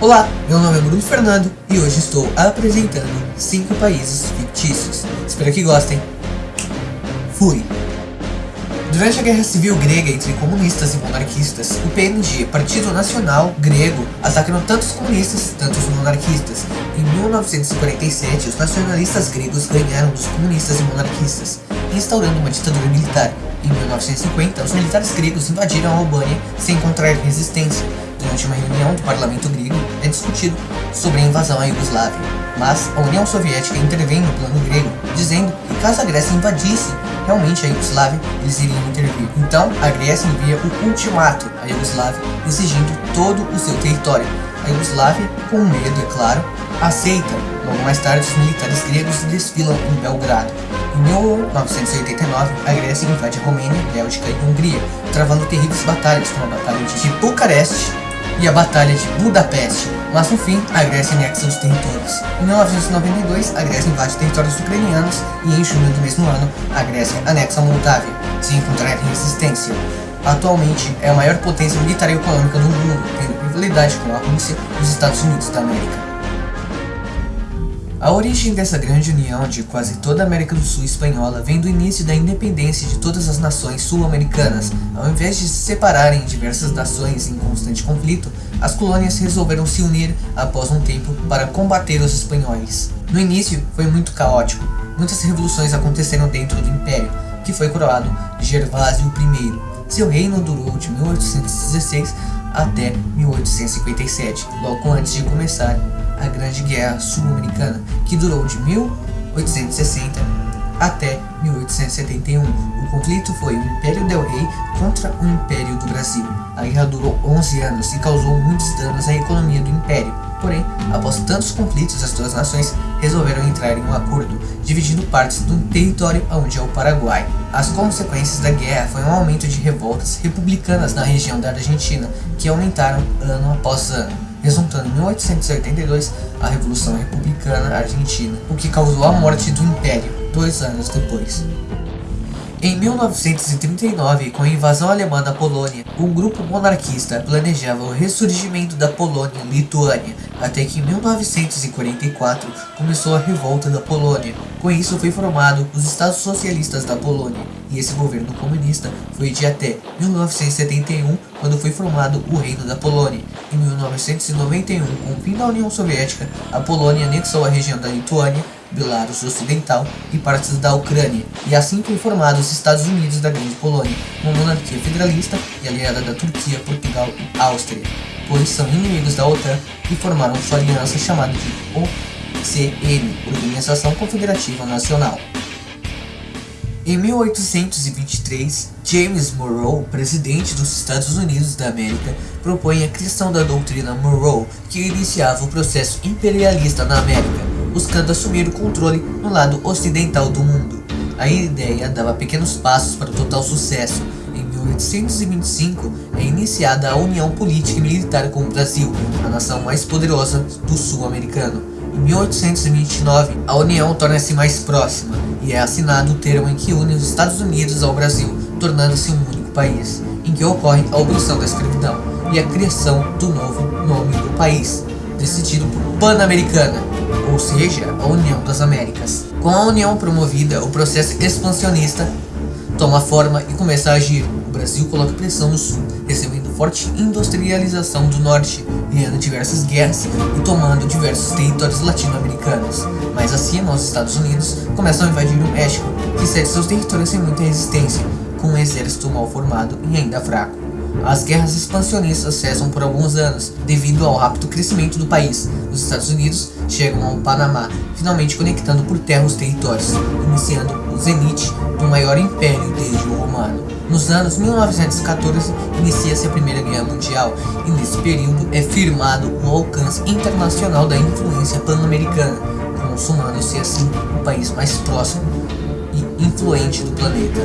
Olá, meu nome é Bruno Fernando e hoje estou apresentando 5 países fictícios. Espero que gostem. Fui! Durante a Guerra Civil Grega entre comunistas e monarquistas, o PNG, Partido Nacional Grego, atacou tanto os comunistas, tanto os monarquistas. Em 1947, os nacionalistas gregos ganharam dos comunistas e monarquistas, instaurando uma ditadura militar. Em 1950, os militares gregos invadiram a Albânia sem encontrar resistência, durante uma reunião do parlamento grego, é discutido sobre a invasão à Iugoslávia. Mas a União Soviética intervém no plano grego, dizendo que caso a Grécia invadisse realmente a Iugoslávia, eles iriam intervir. Então, a Grécia envia o ultimato à Iugoslávia, exigindo todo o seu território. A Iugoslávia, com medo, é claro, aceita. Logo mais tarde, os militares gregos desfilam em Belgrado. Em 1989, a Grécia invade a Romênia, Bélgica e Hungria, travando terríveis batalhas como a Batalha de Bucareste e a Batalha de Budapeste, mas no fim, a Grécia anexa os territórios. Em 1992, a Grécia invade territórios ucranianos e em junho do mesmo ano, a Grécia anexa a Moldávia, sem encontrar resistência. Atualmente, é a maior potência militar e econômica do mundo, tendo rivalidade com a Rússia e os Estados Unidos da América. A origem dessa grande união de quase toda a América do Sul espanhola vem do início da independência de todas as nações sul-americanas. Ao invés de se separarem em diversas nações em constante conflito, as colônias resolveram se unir após um tempo para combater os espanhóis. No início foi muito caótico, muitas revoluções aconteceram dentro do império, que foi coroado Gervásio I. Seu reino durou de 1816 até 1857, logo antes de começar a Grande Guerra Sul-Americana, que durou de 1860 até 1871. O conflito foi o Império del Rei contra o Império do Brasil. A guerra durou 11 anos e causou muitos danos à economia do Império. Porém, após tantos conflitos, as duas nações resolveram entrar em um acordo, dividindo partes do território onde é o Paraguai. As consequências da guerra foi um aumento de revoltas republicanas na região da Argentina, que aumentaram ano após ano resultando em 1882 a Revolução Republicana Argentina, o que causou a morte do Império dois anos depois. Em 1939, com a invasão alemã da Polônia, um grupo monarquista planejava o ressurgimento da Polônia-Lituânia, até que em 1944 começou a revolta da Polônia. Com isso foi formado os Estados Socialistas da Polônia, e esse governo comunista foi de até 1971, quando foi formado o Reino da Polônia. Em 1991, com o fim da União Soviética, a Polônia anexou a região da Lituânia Belarus Ocidental e partes da Ucrânia, e assim foi formado os Estados Unidos da Grande Polônia, uma monarquia federalista e aliada da Turquia, Portugal e Áustria, pois são inimigos da OTAN e formaram sua aliança chamada de OCN, Organização Confederativa Nacional. Em 1823, James Monroe, presidente dos Estados Unidos da América, propõe a criação da doutrina Monroe, que iniciava o processo imperialista na América, buscando assumir o controle no lado ocidental do mundo. A ideia dava pequenos passos para o total sucesso. Em 1825 é iniciada a União Política e Militar com o Brasil, a nação mais poderosa do sul americano. Em 1829, a União torna-se mais próxima e é assinado o termo em que une os Estados Unidos ao Brasil, tornando-se um único país, em que ocorre a abolição da escravidão e a criação do novo nome do país, decidido por Pan-Americana, ou seja, a União das Américas. Com a união promovida, o processo expansionista toma forma e começa a agir. O Brasil coloca pressão no sul, recebendo forte industrialização do norte, ganhando diversas guerras e tomando diversos territórios latino-americanos. Mais acima, os Estados Unidos começam a invadir o México, que cede seus territórios sem muita resistência, com um exército mal formado e ainda fraco. As guerras expansionistas cessam por alguns anos, devido ao rápido crescimento do país. Os Estados Unidos chegam ao Panamá, finalmente conectando por terra os territórios, iniciando o zenite do maior império desde o romano. Nos anos 1914, inicia-se a Primeira Guerra Mundial, e nesse período é firmado o alcance internacional da influência pan-americana, consumando-se assim o país mais próximo e influente do planeta.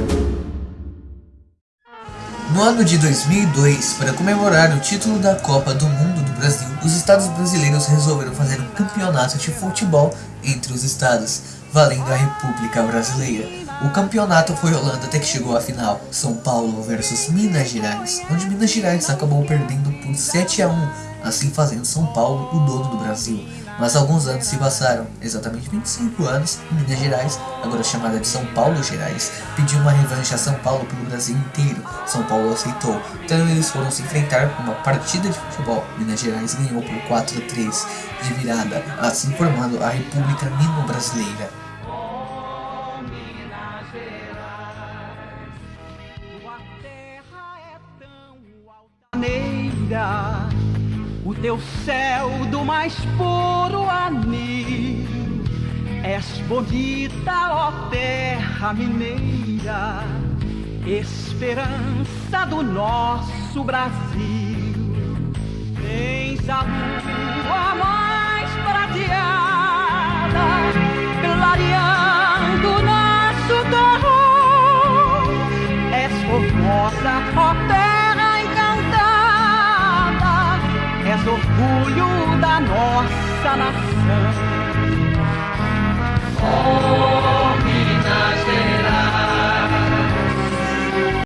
No ano de 2002, para comemorar o título da Copa do Mundo do Brasil, os estados brasileiros resolveram fazer um campeonato de futebol entre os estados, valendo a República Brasileira. O campeonato foi rolando até que chegou à final, São Paulo versus Minas Gerais, onde Minas Gerais acabou perdendo por 7 a 1 assim fazendo São Paulo o dono do Brasil. Mas alguns anos se passaram, exatamente 25 anos, Minas Gerais, agora chamada de São Paulo Gerais, pediu uma revanche a São Paulo pelo Brasil inteiro. São Paulo aceitou, então eles foram se enfrentar numa partida de futebol. Minas Gerais ganhou por 4 a 3 de virada, assim formando a República Nino-Brasileira. o teu céu do mais puro anil. És bonita, ó terra mineira, esperança do nosso Brasil. Tens a lua mais nossa nação. Oh.